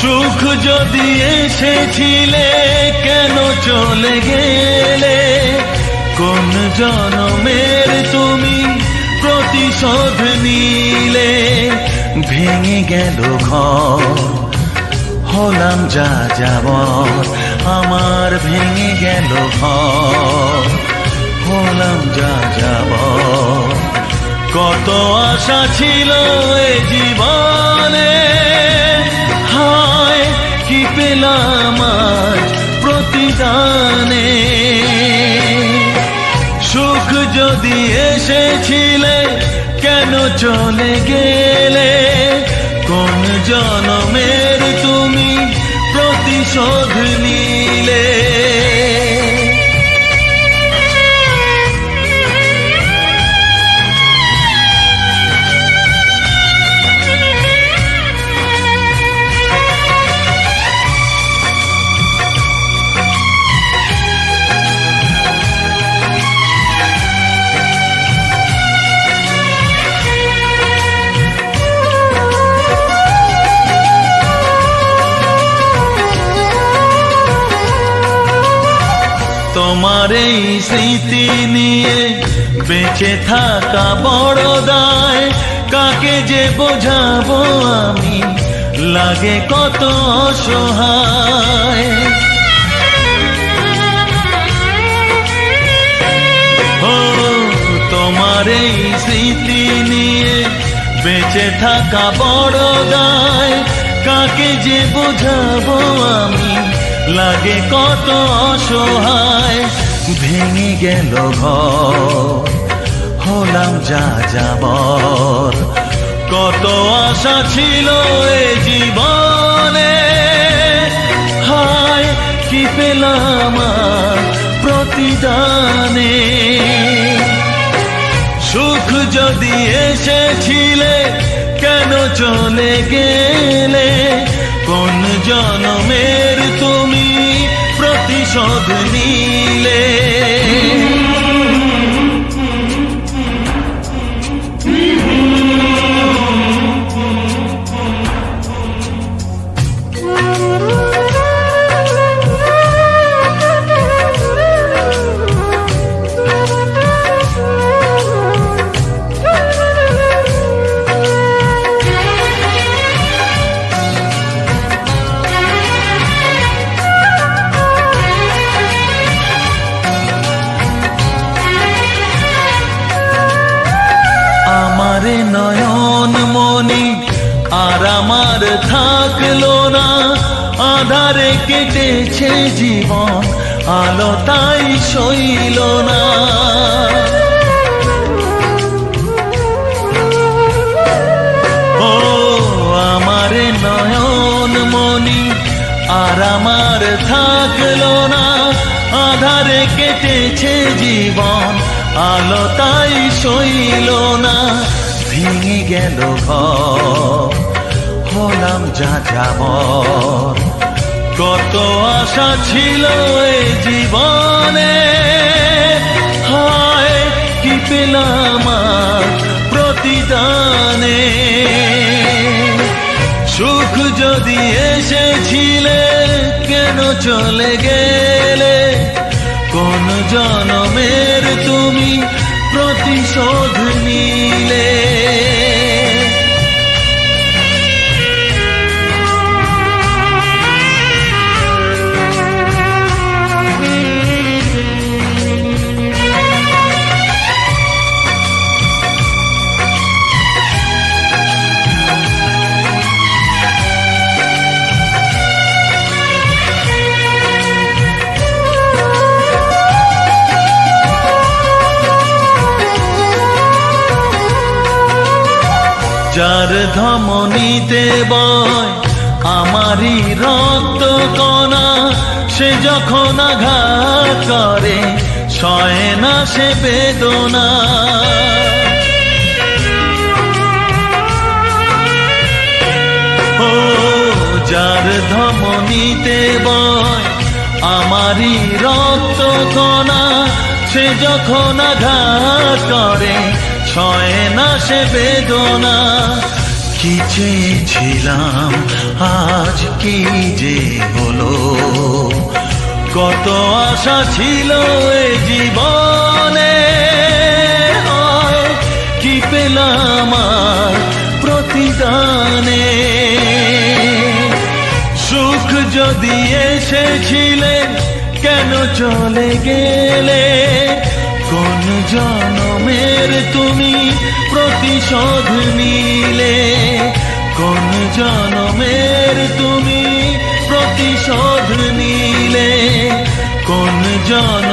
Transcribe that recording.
সুখ যদি এসেছিলে, কেন চলে গেলে? কোন জনমের তুমি প্রতিশোধ নিলে? ভেঙে গেল ঘর, হলাম যা যাবর আমার ভেঙে গেল ঘর, হলাম যা যাব কত আশা ছিল এ জীবনে পেলাম প্রতিদানে। সুখ যদি এসেছিলে কেন চলে গেলে? কোন জনমের তুমি প্রতিশোধ তোমার এই স্মৃতি নিয়ে বেঁচে থাকা বড় দায়। কাকে যে বোঝাবো আমি? লাগে কত তোমার এই স্মৃতি নিয়ে বেঁচে থাকা বড় দায়। কাকে যে বোঝাবো আমি? লাগে কত অসহায়, ভেঙে গেল হলাম যা যাব কত আশা ছিল এ জীবনে। হায়, কি পেলাম প্রতিদানে। সুখ যদি এসেছিলে, কেন চলে গেলে? কোন জনমের তুমি প্রতিশোধ নিলে আমারে নয়ন মনি, আর আমার থাকল না। আধারে কেটেছে জীবন, আলো তাই সইল না। ও আমারে নয়ন মনি, আর আমার থাকল না। আধারে কেটেছে জীবন, আলো তাই ভেঙে গেল ঘর। হলাম যা যাবর কত আশা ছিল এ জীবনে। হায়, কি পেলাম প্রতিদানে। সুখ যদি এসেছিলে, কেন চলে গেলে? কোন জনমের তুমি প্রতিশোধ নিলে? যার ধমনীতে বয় আমারই রক্ত কণা, সে যখন আঘাত করে, সয় না সে বেদনা। ও যার ধমনীতে বয় আমারই রক্ত কণা, সে যখন আঘাত করে ছয় না সে বেদনা। কি চেয়েছিলাম, আজ কি যে হলো? কত আশা ছিল এ জীবনে। কি পেলাম আর প্রতিদানে? সুখ যদি এসেছিলে, কেন চলে গেলে? জনমের তুমি প্রতিশোধ নিলে। কোন জনমের তুমি প্রতিশোধ নিলে? কোন জন